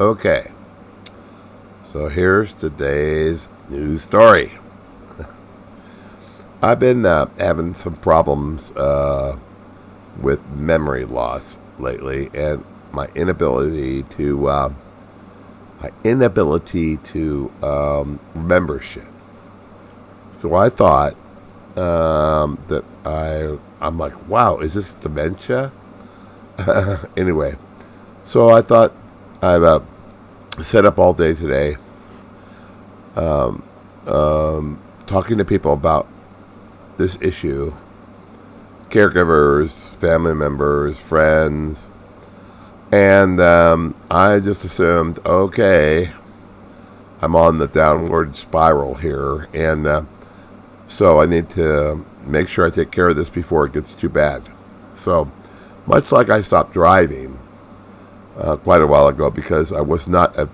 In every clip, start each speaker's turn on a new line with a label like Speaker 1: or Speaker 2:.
Speaker 1: Okay. So here's today's news story. I've been uh, having some problems uh, with memory loss lately, and my inability to uh, my inability to um, remember shit. So I thought um, that I I'm like, wow, is this dementia? anyway, so I thought I've uh, set up all day today, um, um, talking to people about this issue, caregivers, family members, friends, and um, I just assumed, okay, I'm on the downward spiral here, and uh, so I need to make sure I take care of this before it gets too bad. So, much like I stopped driving uh, quite a while ago because I was not a,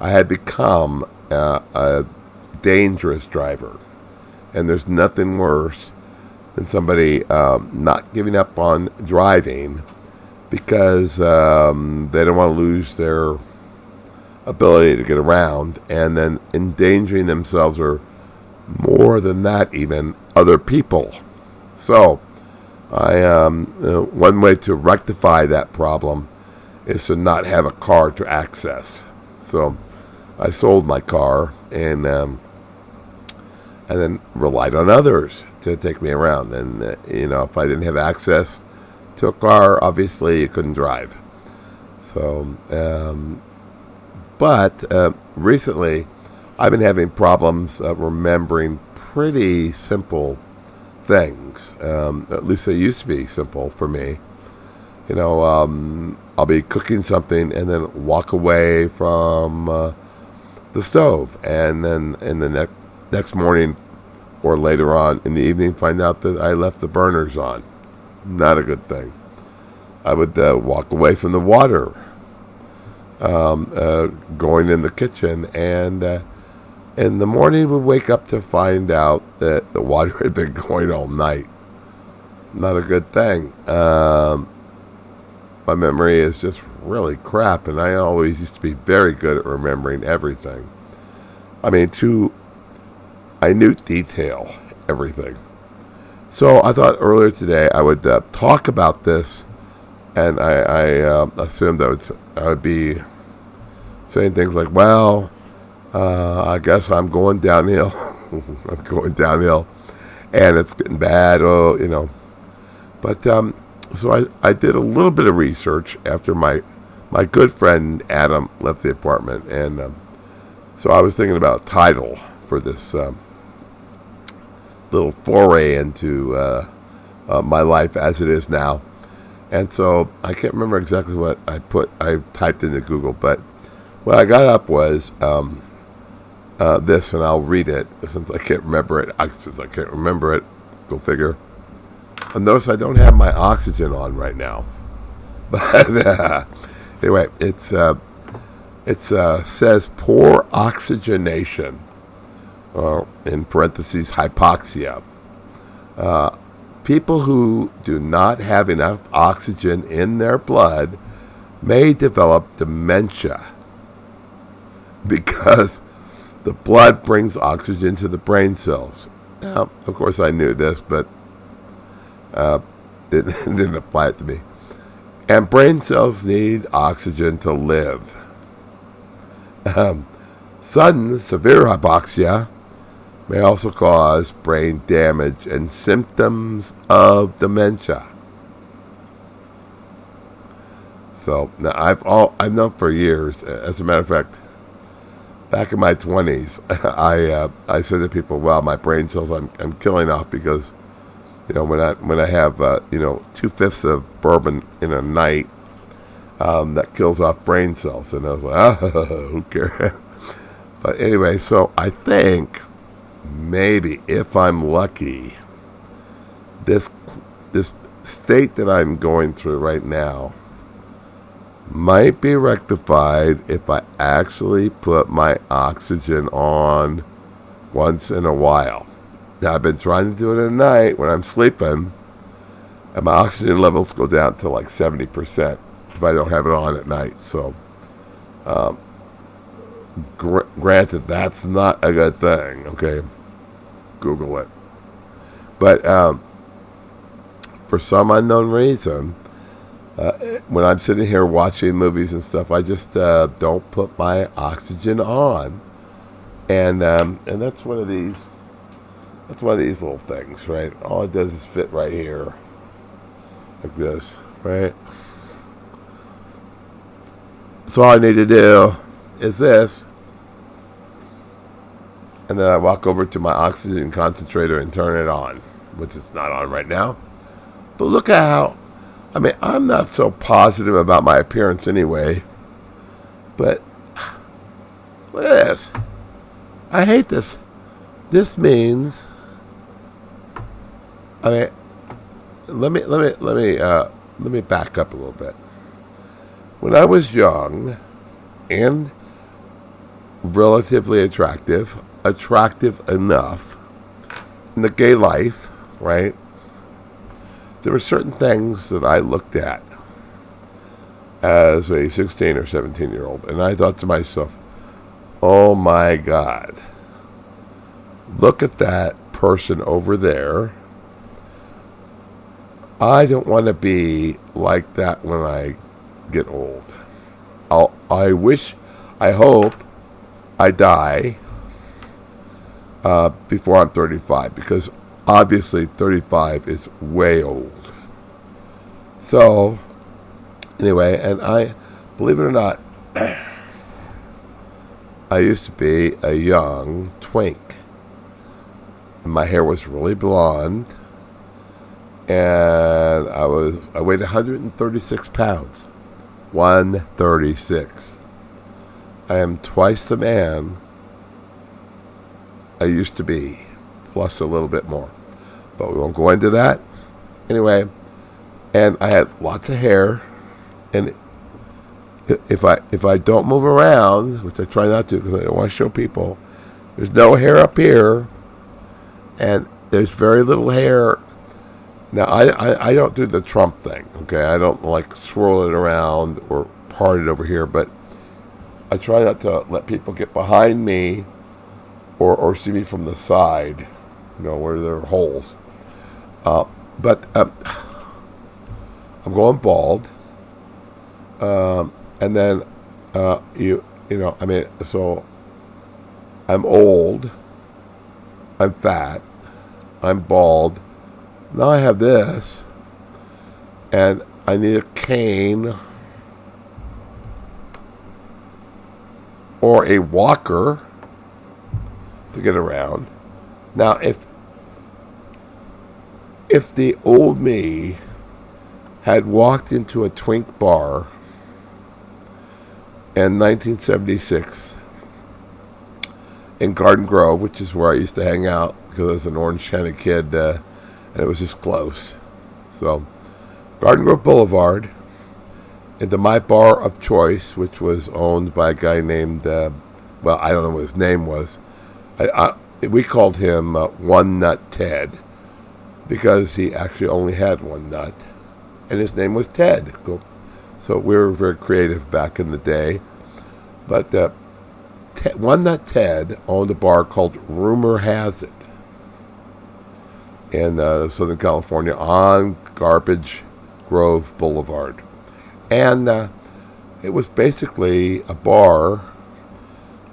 Speaker 1: I had become a, a dangerous driver, and there's nothing worse than somebody um, not giving up on driving because um, they don't want to lose their ability to get around, and then endangering themselves or more than that, even other people. So, I um, uh, one way to rectify that problem is to not have a car to access. So, I sold my car and um, and then relied on others to take me around. And uh, you know, if I didn't have access to a car, obviously you couldn't drive. So, um, but uh, recently I've been having problems uh, remembering pretty simple things. Um, at least they used to be simple for me. You know, um, I'll be cooking something and then walk away from uh, the stove, and then in the next next morning or later on in the evening, find out that I left the burners on. Not a good thing. I would uh, walk away from the water, um, uh, going in the kitchen, and uh, in the morning would wake up to find out that the water had been going all night. Not a good thing. Um, my memory is just really crap, and I always used to be very good at remembering everything. I mean, to minute detail, everything. So I thought earlier today I would uh, talk about this, and I, I uh, assumed I would, I would be saying things like, well, uh, I guess I'm going downhill. I'm going downhill, and it's getting bad. Oh, you know. But um, so I, I did a little bit of research after my my good friend Adam left the apartment, and um, so I was thinking about title for this um, little foray into uh, uh, my life as it is now. And so I can't remember exactly what I put. I typed into Google, but what I got up was um, uh, this, and I'll read it since I can't remember it. Since I can't remember it, go figure. And notice I don't have my oxygen on right now. But uh, anyway, it's uh, it uh, says poor oxygenation, uh, in parentheses hypoxia. Uh, people who do not have enough oxygen in their blood may develop dementia because the blood brings oxygen to the brain cells. Now, of course, I knew this, but uh, didn't apply it to me. And brain cells need oxygen to live. Um, sudden severe hypoxia may also cause brain damage and symptoms of dementia. So now I've all I've known for years. As a matter of fact, back in my 20s, I uh, I said to people, "Well, my brain cells I'm I'm killing off because, you know, when I when I have uh, you know two fifths of bourbon in a night, um, that kills off brain cells." And I was like, "Ah, who cares?" but anyway, so I think maybe if I'm lucky, this this state that I'm going through right now might be rectified if I actually put my oxygen on once in a while. I've been trying to do it at night when I'm sleeping, and my oxygen levels go down to like 70% if I don't have it on at night. So, Um, gr- granted, that's not a good thing. Okay, Google it. But um, for some unknown reason, uh, when I'm sitting here watching movies and stuff, I just uh, don't put my oxygen on, and um, and that's one of these. That's one of these little things, right? All it does is fit right here, like this, right? So all I need to do is this, and then I walk over to my oxygen concentrator and turn it on, which is not on right now. But look at how I mean, I'm not so positive about my appearance anyway. But look at this. I hate this. This means I mean let me let me let me uh, let me back up a little bit. When I was young and relatively attractive, attractive enough in the gay life, right? there were certain things that I looked at as a 16 or 17 year old, and I thought to myself, oh my God, look at that person over there. I don't want to be like that when I get old. I'll, I wish, I hope I die uh, before I'm 35 because obviously 35 is way old. So, anyway, and I, believe it or not, I used to be a young twink. My hair was really blonde, and I was I weighed 136 pounds. 136. I am twice the man I used to be, plus a little bit more but we won't go into that. Anyway, and I have lots of hair, and if I if I don't move around, which I try not to because I don't want to show people, there's no hair up here, and there's very little hair. Now I, I, I don't do the Trump thing, okay? I don't like swirl it around or part it over here, but I try not to let people get behind me or, or see me from the side, you know, where there are holes. Uh, but um, I'm going bald. Um, and then uh, you you know I mean so I'm old. I'm fat. I'm bald. Now I have this, and I need a cane or a walker to get around. Now, if if the old me had walked into a twink bar in 1976 in Garden Grove, which is where I used to hang out because I was an Orange County kid, uh, and it was just close. So, Garden Grove Boulevard, into my bar of choice, which was owned by a guy named, uh, well, I don't know what his name was. I, I, we called him uh, One Nut Ted because he actually only had one nut, and his name was Ted. So we were very creative back in the day. But uh, Ted, one nut Ted owned a bar called Rumor Has It in uh, Southern California on Garbage Grove Boulevard. And uh, it was basically a bar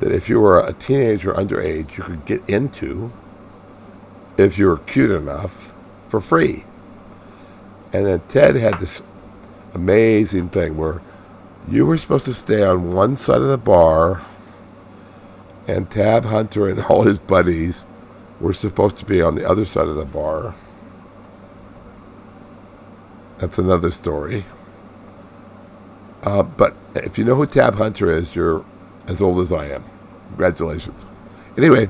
Speaker 1: that if you were a teenager underage, you could get into if you were cute enough for free. And then Ted had this amazing thing where you were supposed to stay on one side of the bar, and Tab Hunter and all his buddies were supposed to be on the other side of the bar. That's another story. Uh, but if you know who Tab Hunter is, you're as old as I am. Congratulations. Anyway,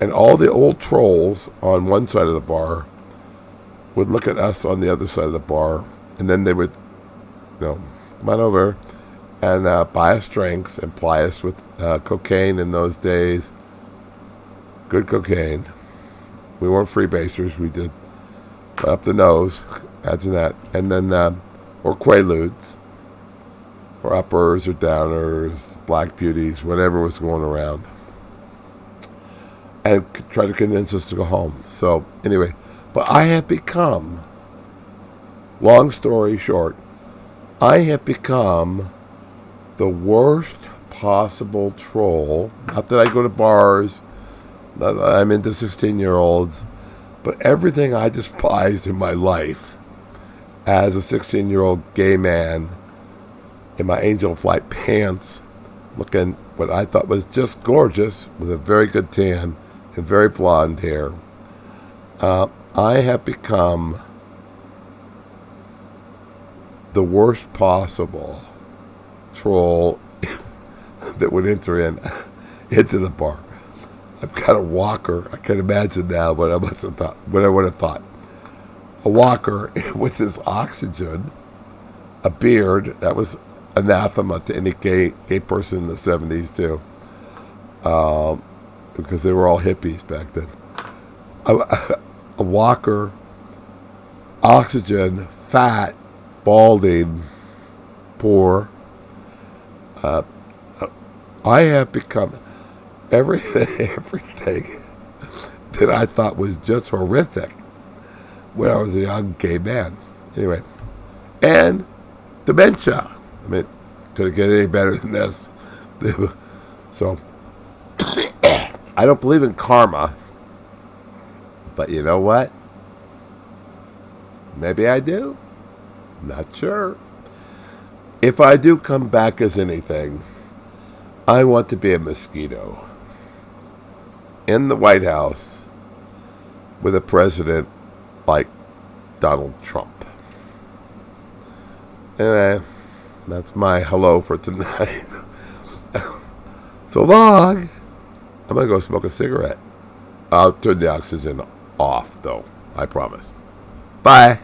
Speaker 1: and all the old trolls on one side of the bar would look at us on the other side of the bar, and then they would, you know, come on over and uh, buy us drinks and ply us with uh, cocaine in those days. Good cocaine. We weren't freebasers. We did up the nose. Imagine that. And then, uh, or Quaaludes, or uppers or downers, black beauties, whatever was going around, and try to convince us to go home. So anyway, but I have become, long story short, I have become the worst possible troll. Not that I go to bars, I'm into 16 year olds, but everything I despised in my life as a 16 year old gay man in my angel flight pants, looking what I thought was just gorgeous with a very good tan and very blonde hair. Uh, I have become the worst possible troll that would enter in into the bar. I've got a walker. I can imagine now what I must have thought, what I would have thought. A walker with his oxygen, a beard. That was anathema to any gay gay person in the seventies too, um, because they were all hippies back then. A, a walker, oxygen, fat, balding, poor. Uh, I have become everything, everything that I thought was just horrific when I was a young gay man. Anyway, and dementia. I mean, could it get any better than this? so, I don't believe in karma, but you know what? Maybe I do. Not sure. If I do come back as anything, I want to be a mosquito in the White House with a president like Donald Trump. Anyway, uh, that's my hello for tonight. so long. I'm going to go smoke a cigarette. I'll turn the oxygen off, though. I promise. Bye.